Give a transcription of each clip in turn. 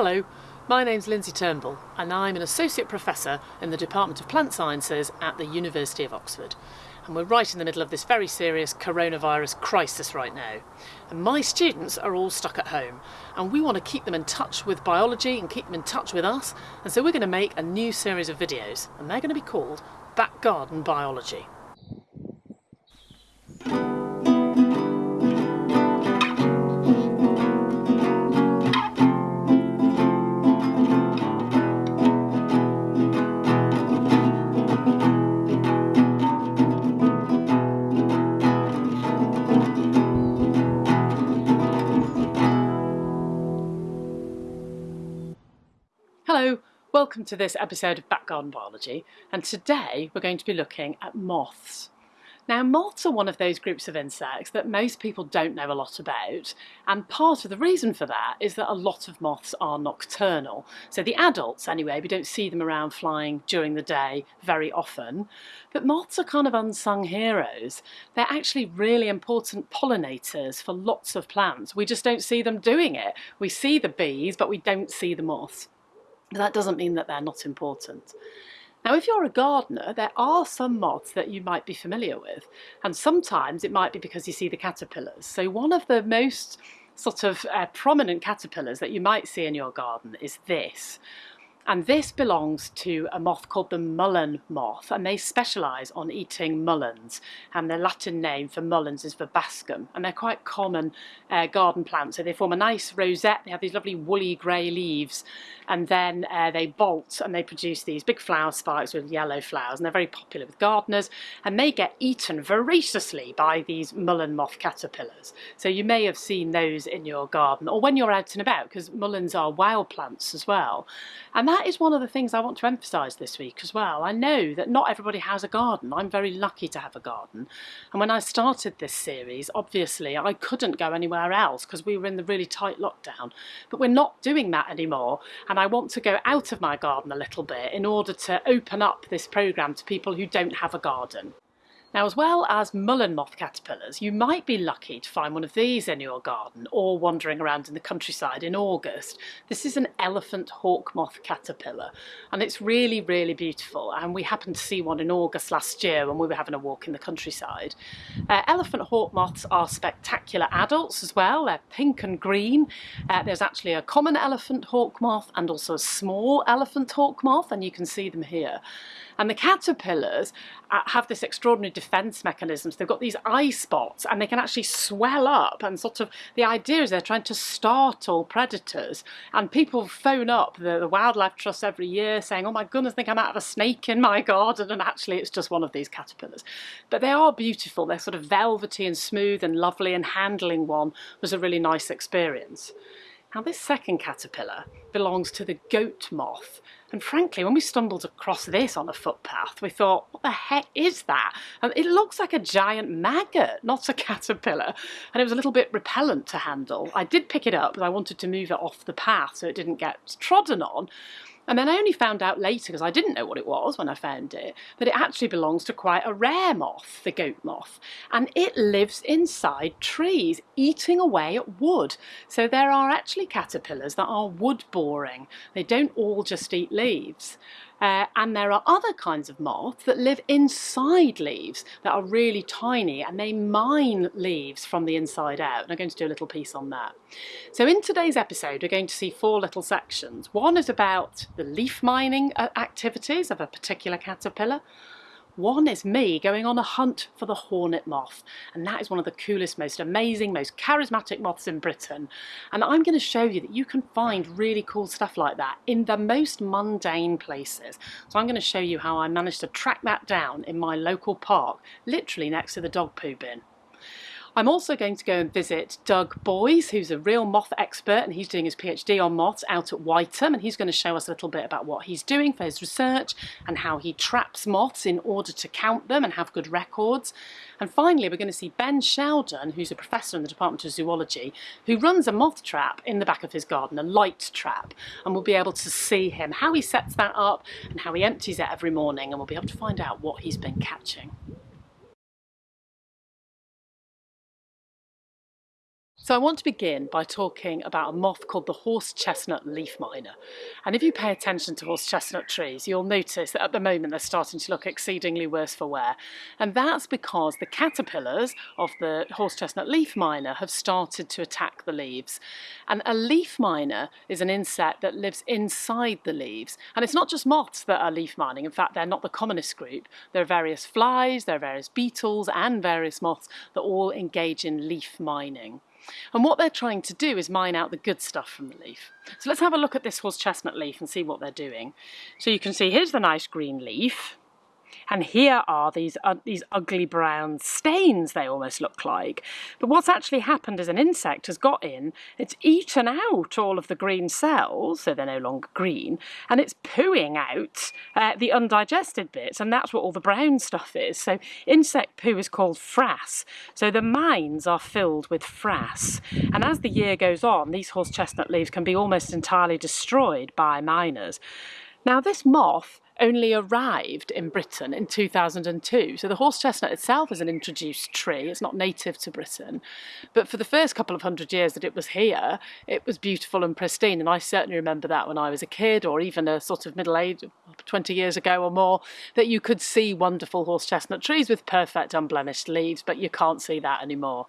Hello, my name's Lindsay Turnbull and I'm an Associate Professor in the Department of Plant Sciences at the University of Oxford. And we're right in the middle of this very serious coronavirus crisis right now. And my students are all stuck at home and we want to keep them in touch with biology and keep them in touch with us. And so we're going to make a new series of videos and they're going to be called Back Garden Biology. Welcome to this episode of Back Garden Biology and today we're going to be looking at moths. Now moths are one of those groups of insects that most people don't know a lot about and part of the reason for that is that a lot of moths are nocturnal. So the adults anyway, we don't see them around flying during the day very often but moths are kind of unsung heroes. They're actually really important pollinators for lots of plants. We just don't see them doing it. We see the bees but we don't see the moths. But that doesn't mean that they're not important. Now, if you're a gardener, there are some moths that you might be familiar with, and sometimes it might be because you see the caterpillars. So one of the most sort of uh, prominent caterpillars that you might see in your garden is this. And this belongs to a moth called the mullein moth, and they specialise on eating mulleins. And their Latin name for mulleins is verbascum, and they're quite common uh, garden plants. So they form a nice rosette, they have these lovely woolly grey leaves, and then uh, they bolt and they produce these big flower spikes with yellow flowers, and they're very popular with gardeners, and they get eaten voraciously by these mullein moth caterpillars. So you may have seen those in your garden, or when you're out and about, because mulleins are wild plants as well. And that that is one of the things I want to emphasise this week as well. I know that not everybody has a garden. I'm very lucky to have a garden. And when I started this series, obviously I couldn't go anywhere else because we were in the really tight lockdown. But we're not doing that anymore. And I want to go out of my garden a little bit in order to open up this programme to people who don't have a garden. Now as well as mullein moth caterpillars, you might be lucky to find one of these in your garden or wandering around in the countryside in August. This is an elephant hawk moth caterpillar and it's really, really beautiful and we happened to see one in August last year when we were having a walk in the countryside. Uh, elephant hawk moths are spectacular adults as well, they're pink and green. Uh, there's actually a common elephant hawk moth and also a small elephant hawk moth and you can see them here. And the caterpillars uh, have this extraordinary defense mechanisms. They've got these eye spots and they can actually swell up and sort of, the idea is they're trying to startle predators. And people phone up the, the Wildlife Trust every year saying, oh my goodness, I think I might have a snake in my garden. And actually it's just one of these caterpillars. But they are beautiful. They're sort of velvety and smooth and lovely and handling one was a really nice experience. Now this second caterpillar belongs to the goat moth and frankly when we stumbled across this on a footpath we thought what the heck is that? And it looks like a giant maggot not a caterpillar and it was a little bit repellent to handle. I did pick it up but I wanted to move it off the path so it didn't get trodden on and then I only found out later, because I didn't know what it was when I found it, that it actually belongs to quite a rare moth, the goat moth. And it lives inside trees, eating away at wood. So there are actually caterpillars that are wood boring. They don't all just eat leaves. Uh, and there are other kinds of moths that live inside leaves that are really tiny and they mine leaves from the inside out. And I'm going to do a little piece on that. So in today's episode, we're going to see four little sections. One is about the leaf mining uh, activities of a particular caterpillar. One is me going on a hunt for the hornet moth, and that is one of the coolest, most amazing, most charismatic moths in Britain. And I'm going to show you that you can find really cool stuff like that in the most mundane places. So I'm going to show you how I managed to track that down in my local park, literally next to the dog poo bin. I'm also going to go and visit Doug Boyes, who's a real moth expert, and he's doing his PhD on moths out at Wytham, and he's going to show us a little bit about what he's doing for his research and how he traps moths in order to count them and have good records. And finally, we're going to see Ben Sheldon, who's a professor in the Department of Zoology, who runs a moth trap in the back of his garden, a light trap, and we'll be able to see him, how he sets that up and how he empties it every morning, and we'll be able to find out what he's been catching. So I want to begin by talking about a moth called the horse chestnut leaf miner. And if you pay attention to horse chestnut trees, you'll notice that at the moment they're starting to look exceedingly worse for wear. And that's because the caterpillars of the horse chestnut leaf miner have started to attack the leaves. And a leaf miner is an insect that lives inside the leaves. And it's not just moths that are leaf mining. In fact, they're not the commonest group. There are various flies, there are various beetles and various moths that all engage in leaf mining. And what they're trying to do is mine out the good stuff from the leaf. So let's have a look at this horse chestnut leaf and see what they're doing. So you can see here's the nice green leaf. And here are these, uh, these ugly brown stains, they almost look like. But what's actually happened is an insect has got in, it's eaten out all of the green cells, so they're no longer green, and it's pooing out uh, the undigested bits, and that's what all the brown stuff is. So insect poo is called frass. So the mines are filled with frass. And as the year goes on, these horse chestnut leaves can be almost entirely destroyed by miners. Now this moth only arrived in Britain in 2002. So the horse chestnut itself is an introduced tree, it's not native to Britain. But for the first couple of hundred years that it was here, it was beautiful and pristine. And I certainly remember that when I was a kid or even a sort of middle age, 20 years ago or more, that you could see wonderful horse chestnut trees with perfect unblemished leaves, but you can't see that anymore.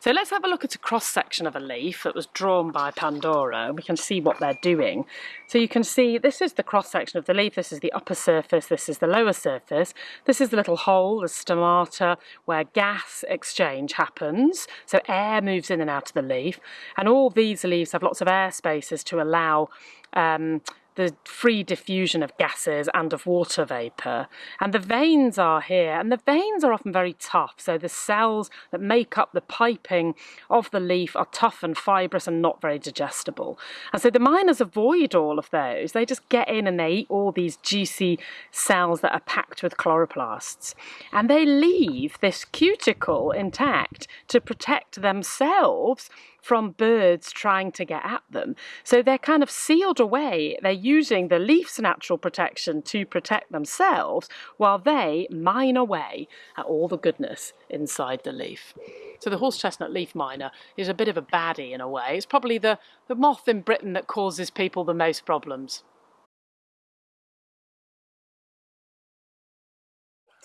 So let's have a look at a cross section of a leaf that was drawn by Pandora. We can see what they're doing. So you can see this is the cross section of the leaf, this is the upper surface, this is the lower surface. This is the little hole, the stomata, where gas exchange happens. So air moves in and out of the leaf. And all these leaves have lots of air spaces to allow um, the free diffusion of gases and of water vapour. And the veins are here, and the veins are often very tough. So the cells that make up the piping of the leaf are tough and fibrous and not very digestible. And so the miners avoid all of those. They just get in and they eat all these juicy cells that are packed with chloroplasts. And they leave this cuticle intact to protect themselves from birds trying to get at them. So they're kind of sealed away. They're using the leaf's natural protection to protect themselves while they mine away at all the goodness inside the leaf. So the horse chestnut leaf miner is a bit of a baddie in a way. It's probably the, the moth in Britain that causes people the most problems.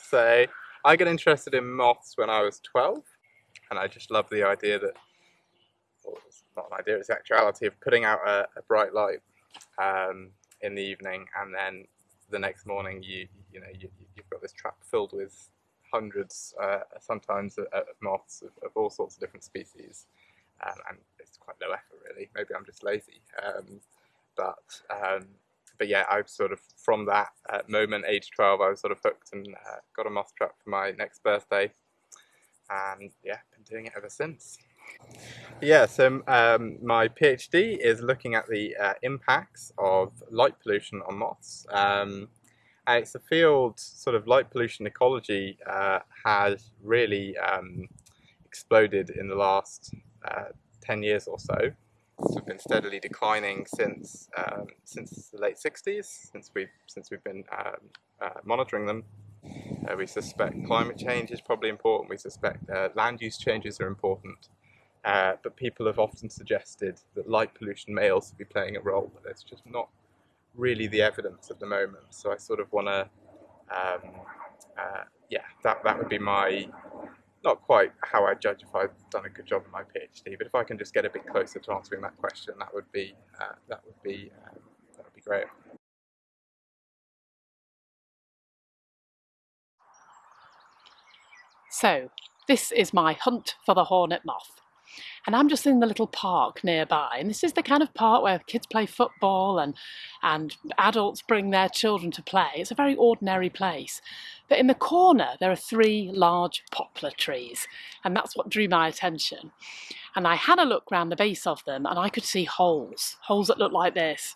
So I got interested in moths when I was 12 and I just love the idea that not an idea, it's the actuality of putting out a, a bright light um, in the evening and then the next morning you you know you, have got this trap filled with hundreds uh, sometimes of, of moths of, of, all sorts of different species. Um, and it's quite low effort really. Maybe I'm just lazy. Um, but um, but yeah I've sort of from that uh, moment age 12 I was sort of hooked and uh, got a moth trap for my next birthday. And yeah been doing it ever since. Yeah, so um, my PhD is looking at the uh, impacts of light pollution on moths. Um, and it's a field, sort of light pollution ecology uh, has really um, exploded in the last uh, 10 years or so. It's been steadily declining since um, since the late 60s, since we've, since we've been um, uh, monitoring them. Uh, we suspect climate change is probably important, we suspect uh, land use changes are important. Uh, but people have often suggested that light pollution may also be playing a role, but there's just not really the evidence at the moment. So I sort of want to, um, uh, yeah, that, that would be my, not quite how I judge if I've done a good job in my PhD, but if I can just get a bit closer to answering that question, that would be, uh, that would be, um, that would be great. So, this is my hunt for the hornet moth. And I'm just in the little park nearby. And this is the kind of park where kids play football and, and adults bring their children to play. It's a very ordinary place. But in the corner, there are three large poplar trees. And that's what drew my attention. And I had a look round the base of them and I could see holes, holes that look like this.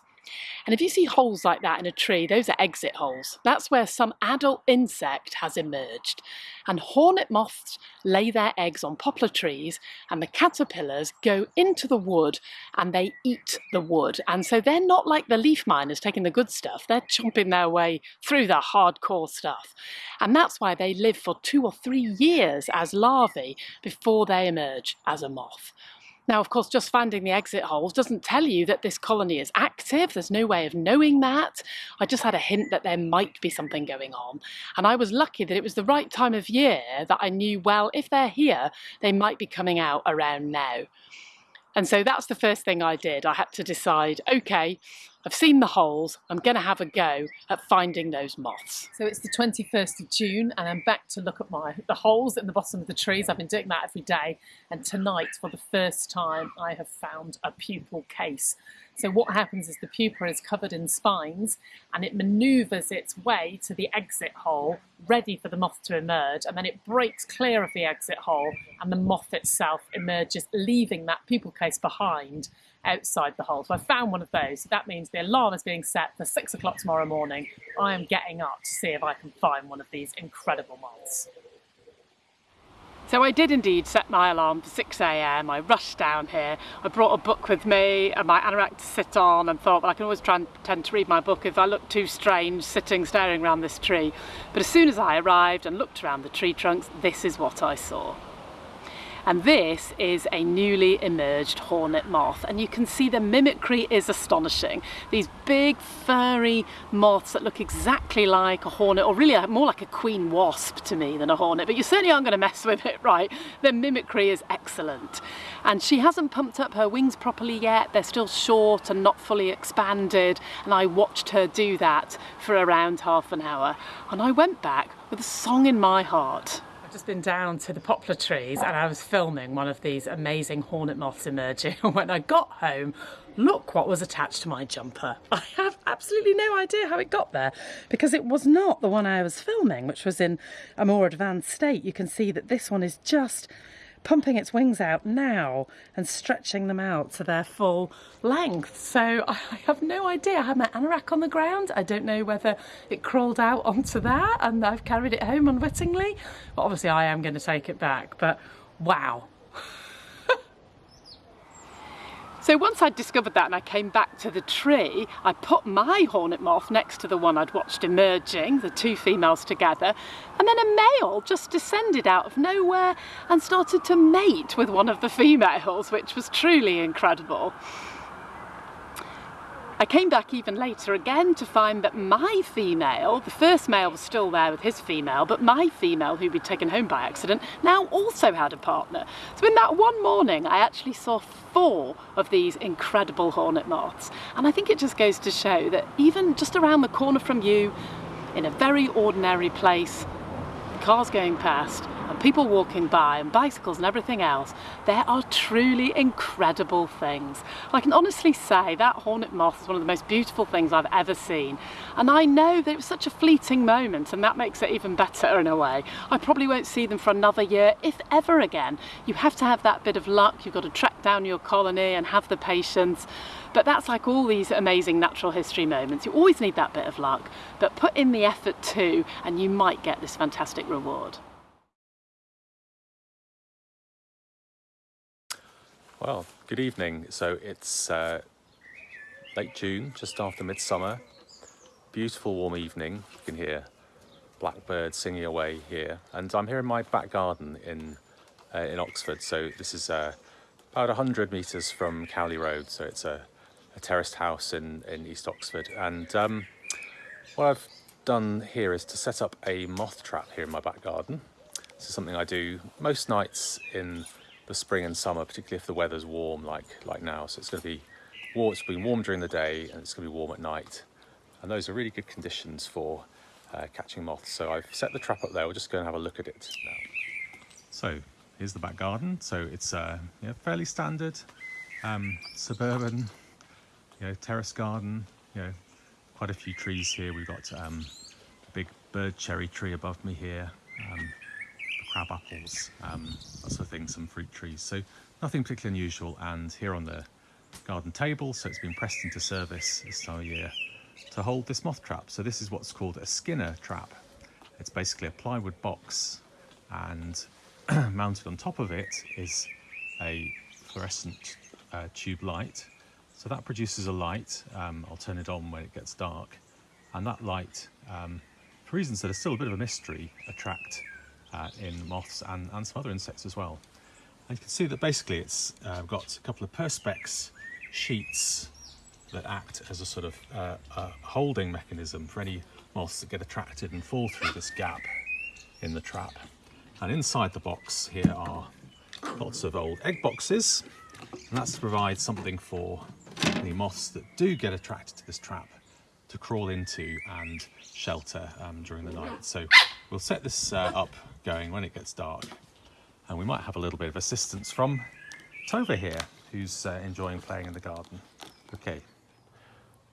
And if you see holes like that in a tree, those are exit holes. That's where some adult insect has emerged. And hornet moths lay their eggs on poplar trees and the caterpillars go into the wood and they eat the wood. And so they're not like the leaf miners taking the good stuff, they're chomping their way through the hardcore stuff. And that's why they live for two or three years as larvae before they emerge as a moth. Now, of course, just finding the exit holes doesn't tell you that this colony is active. There's no way of knowing that. I just had a hint that there might be something going on. And I was lucky that it was the right time of year that I knew, well, if they're here, they might be coming out around now. And so that's the first thing I did. I had to decide, okay, I've seen the holes, I'm going to have a go at finding those moths. So it's the 21st of June and I'm back to look at my the holes in the bottom of the trees. I've been doing that every day and tonight for the first time I have found a pupal case. So what happens is the pupa is covered in spines and it manoeuvres its way to the exit hole ready for the moth to emerge and then it breaks clear of the exit hole and the moth itself emerges leaving that pupal case behind outside the hole. So I found one of those. So that means the alarm is being set for six o'clock tomorrow morning. I am getting up to see if I can find one of these incredible moths. So I did indeed set my alarm for 6am, I rushed down here, I brought a book with me and my anorak to sit on and thought that I can always try and pretend to read my book if I look too strange sitting staring around this tree. But as soon as I arrived and looked around the tree trunks, this is what I saw and this is a newly emerged hornet moth. And you can see the mimicry is astonishing. These big furry moths that look exactly like a hornet or really more like a queen wasp to me than a hornet but you certainly aren't going to mess with it right. The mimicry is excellent. And she hasn't pumped up her wings properly yet. They're still short and not fully expanded. And I watched her do that for around half an hour. And I went back with a song in my heart just been down to the poplar trees and I was filming one of these amazing hornet moths emerging and when I got home look what was attached to my jumper. I have absolutely no idea how it got there because it was not the one I was filming which was in a more advanced state. You can see that this one is just pumping its wings out now and stretching them out to their full length. So I have no idea. I had my anorak on the ground. I don't know whether it crawled out onto that and I've carried it home unwittingly. But obviously I am going to take it back. But wow, So once I'd discovered that and I came back to the tree, I put my hornet moth next to the one I'd watched emerging, the two females together, and then a male just descended out of nowhere and started to mate with one of the females, which was truly incredible. I came back even later again to find that my female, the first male was still there with his female, but my female, who'd been taken home by accident, now also had a partner. So in that one morning, I actually saw four of these incredible hornet moths. And I think it just goes to show that even just around the corner from you, in a very ordinary place, cars going past, people walking by and bicycles and everything else, there are truly incredible things. I can honestly say that hornet moth is one of the most beautiful things I've ever seen. And I know that it was such a fleeting moment and that makes it even better in a way. I probably won't see them for another year, if ever again. You have to have that bit of luck. You've got to track down your colony and have the patience. But that's like all these amazing natural history moments. You always need that bit of luck, but put in the effort too, and you might get this fantastic reward. Well, good evening. So it's uh, late June, just after midsummer. Beautiful warm evening. You can hear blackbirds singing away here. And I'm here in my back garden in, uh, in Oxford. So this is uh, about 100 metres from Cowley Road. So it's a, a terraced house in, in East Oxford. And um, what I've done here is to set up a moth trap here in my back garden. This is something I do most nights in the spring and summer, particularly if the weather's warm like, like now. So it's going to be warm, it's been warm during the day and it's going to be warm at night. And those are really good conditions for uh, catching moths. So I've set the trap up there. We'll just go and have a look at it now. So here's the back garden. So it's uh, yeah, fairly standard um, suburban, you know, terrace garden. You know, quite a few trees here. We've got um, a big bird cherry tree above me here. Um, crab apples, um, that sort of thing, some fruit trees. So nothing particularly unusual. And here on the garden table, so it's been pressed into service this time of year to hold this moth trap. So this is what's called a Skinner trap. It's basically a plywood box and mounted on top of it is a fluorescent uh, tube light. So that produces a light. Um, I'll turn it on when it gets dark. And that light, um, for reasons that are still a bit of a mystery, attract uh, in moths and, and some other insects as well. And you can see that basically it's uh, got a couple of perspex sheets that act as a sort of uh, a holding mechanism for any moths that get attracted and fall through this gap in the trap. And inside the box here are lots of old egg boxes, and that's to provide something for the moths that do get attracted to this trap to crawl into and shelter um, during the night. So we'll set this uh, up going when it gets dark, and we might have a little bit of assistance from Tova here, who's uh, enjoying playing in the garden. Okay,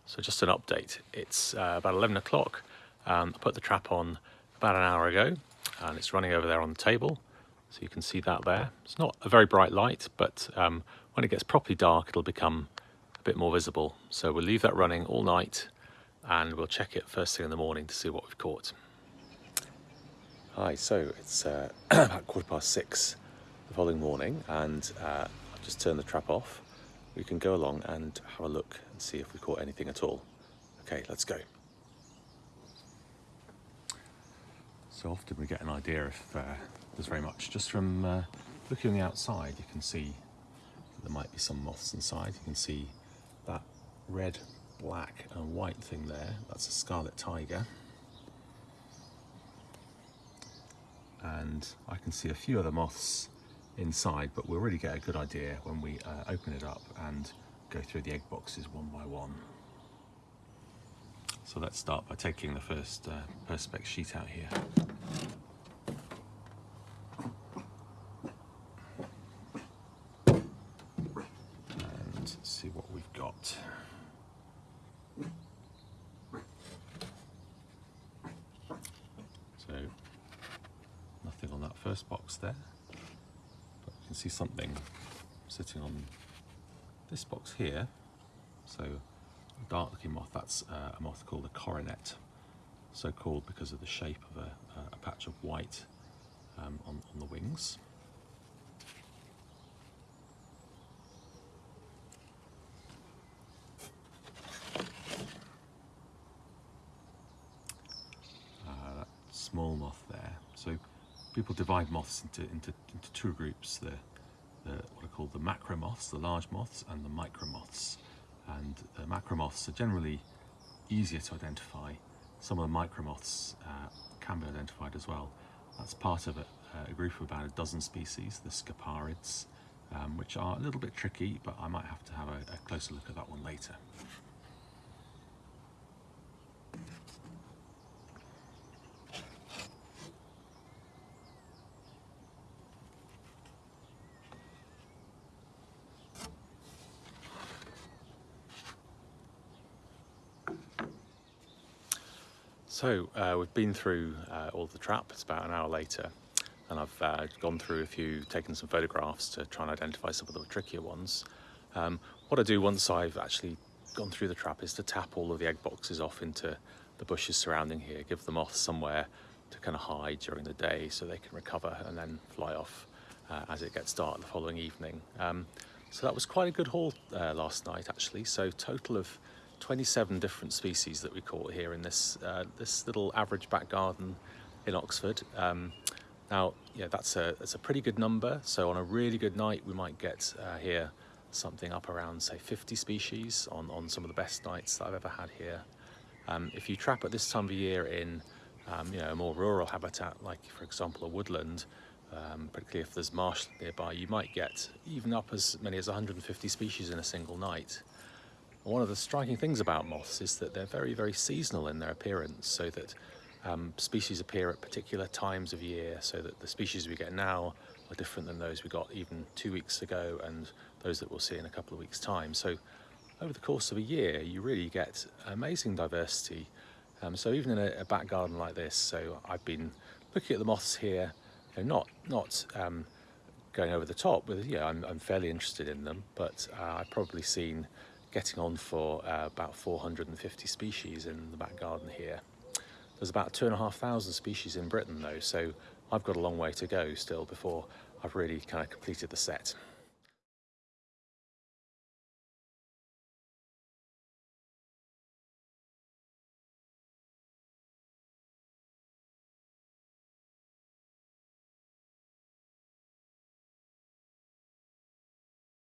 so just an update. It's uh, about 11 o'clock. Um, I put the trap on about an hour ago and it's running over there on the table. So you can see that there. It's not a very bright light, but um, when it gets properly dark, it'll become a bit more visible. So we'll leave that running all night and we'll check it first thing in the morning to see what we've caught. Hi, so it's uh, about quarter past six the following morning and uh, I've just turned the trap off. We can go along and have a look and see if we caught anything at all. Okay, let's go. So often we get an idea if uh, there's very much. Just from uh, looking on the outside, you can see there might be some moths inside. You can see that red, black and white thing there. That's a scarlet tiger. And I can see a few other moths inside, but we'll really get a good idea when we uh, open it up and go through the egg boxes one by one. So let's start by taking the first uh, Perspex sheet out here. And see what we've got. So, nothing on that first box there. But you can see something sitting on this box here. So dark looking moth, that's uh, a moth called a coronet. So called because of the shape of a, a patch of white um, on, on the wings. Uh, that small moth there. So people divide moths into, into, into two groups. The, the, what are called the macro moths, the large moths, and the micro moths and the macromoths are generally easier to identify. Some of the micromoths uh, can be identified as well. That's part of a, a, group of about a dozen species, the scoparids, um, which are a little bit tricky, but I might have to have a, a closer look at that one later. So uh, we've been through uh, all the trap, it's about an hour later, and I've uh, gone through a few, taken some photographs to try and identify some of the trickier ones. Um, what I do once I've actually gone through the trap is to tap all of the egg boxes off into the bushes surrounding here, give the moths somewhere to kind of hide during the day so they can recover and then fly off uh, as it gets dark the following evening. Um, so that was quite a good haul uh, last night actually, so total of 27 different species that we caught here in this uh, this little average back garden in Oxford. Um, now, yeah, that's a that's a pretty good number. So on a really good night, we might get uh, here something up around say 50 species on on some of the best nights that I've ever had here. Um, if you trap at this time of year in um, you know a more rural habitat, like for example a woodland, um, particularly if there's marsh nearby, you might get even up as many as 150 species in a single night. One of the striking things about moths is that they're very, very seasonal in their appearance, so that um, species appear at particular times of year, so that the species we get now are different than those we got even two weeks ago and those that we'll see in a couple of weeks' time. So over the course of a year, you really get amazing diversity. Um, so even in a, a, back garden like this, so I've been looking at the moths here, you know, not, not um, going over the top with, yeah, I'm, I'm fairly interested in them, but uh, I've probably seen getting on for uh, about 450 species in the back garden here. There's about two and a half thousand species in Britain though, so I've got a long way to go still before I've really kind of completed the set.